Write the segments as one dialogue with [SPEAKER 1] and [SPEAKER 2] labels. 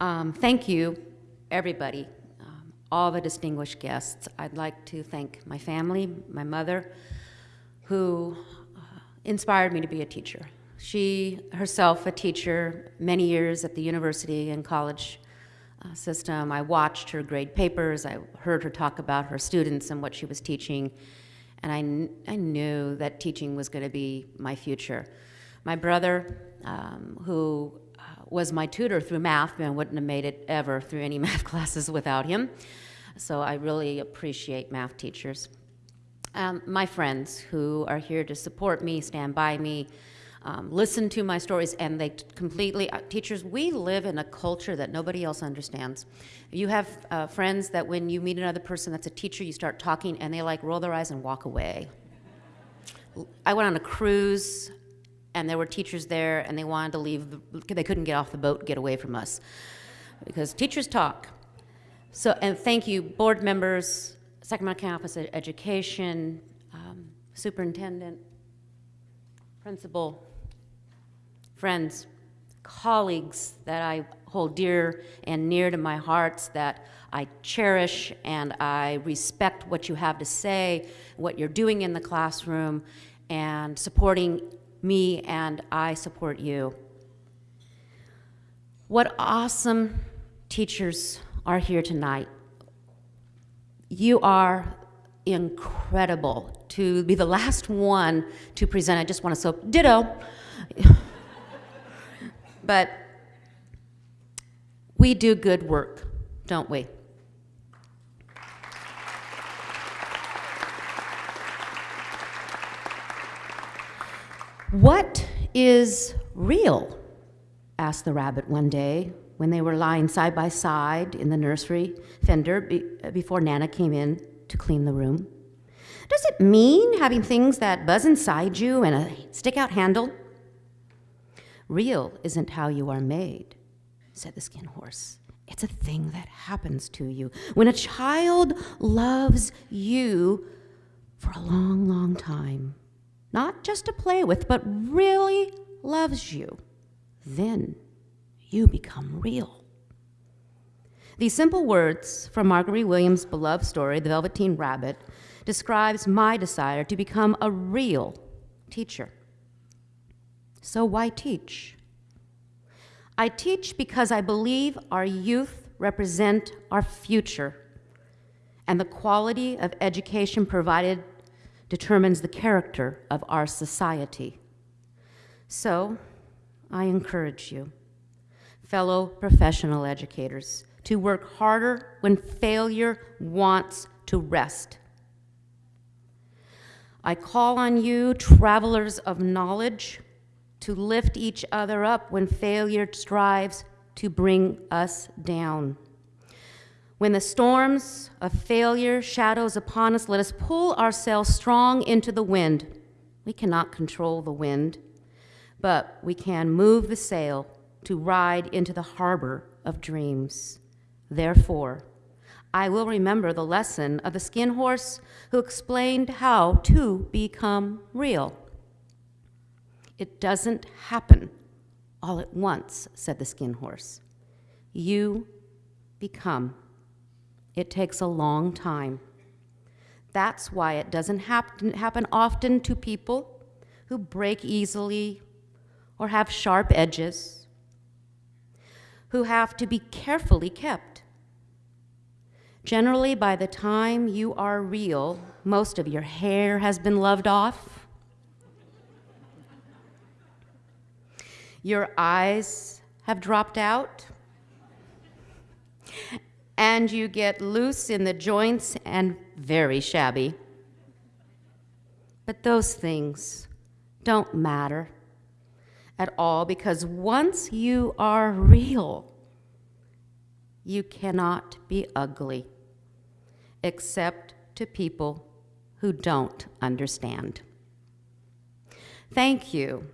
[SPEAKER 1] Um, thank you, everybody, um, all the distinguished guests. I'd like to thank my family, my mother, who uh, inspired me to be a teacher. She herself a teacher, many years at the university and college uh, system. I watched her grade papers. I heard her talk about her students and what she was teaching. And I, I knew that teaching was going to be my future. My brother, um, who was my tutor through math, and wouldn't have made it ever through any math classes without him. So I really appreciate math teachers. Um, my friends who are here to support me, stand by me, um, listen to my stories, and they completely, uh, teachers, we live in a culture that nobody else understands. You have uh, friends that when you meet another person that's a teacher, you start talking and they like roll their eyes and walk away. I went on a cruise and there were teachers there and they wanted to leave, they couldn't get off the boat, get away from us. Because teachers talk. So, and thank you, board members, Sacramento Campus Education, um, superintendent, principal, friends, colleagues that I hold dear and near to my hearts that I cherish and I respect what you have to say, what you're doing in the classroom, and supporting me and I support you. What awesome teachers are here tonight. You are incredible. To be the last one to present, I just want to so ditto. but we do good work, don't we? What is real? asked the rabbit one day when they were lying side by side in the nursery fender be before Nana came in to clean the room. Does it mean having things that buzz inside you and a stick out handle? Real isn't how you are made, said the skin horse. It's a thing that happens to you. When a child loves you for a long, long time, not just to play with, but really loves you, then you become real. These simple words from Marguerite Williams' beloved story, The Velveteen Rabbit, describes my desire to become a real teacher. So why teach? I teach because I believe our youth represent our future, and the quality of education provided determines the character of our society. So, I encourage you, fellow professional educators, to work harder when failure wants to rest. I call on you, travelers of knowledge, to lift each other up when failure strives to bring us down. When the storms of failure shadows upon us, let us pull ourselves strong into the wind. We cannot control the wind, but we can move the sail to ride into the harbor of dreams. Therefore, I will remember the lesson of the skin horse who explained how to become real. It doesn't happen all at once, said the skin horse. You become. It takes a long time. That's why it doesn't happen, happen often to people who break easily or have sharp edges, who have to be carefully kept. Generally, by the time you are real, most of your hair has been loved off, Your eyes have dropped out, and you get loose in the joints and very shabby. But those things don't matter at all because once you are real, you cannot be ugly except to people who don't understand. Thank you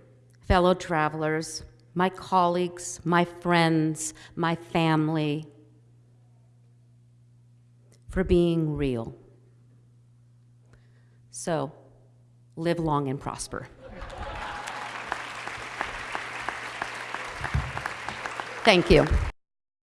[SPEAKER 1] fellow travelers, my colleagues, my friends, my family, for being real. So, live long and prosper. Thank you.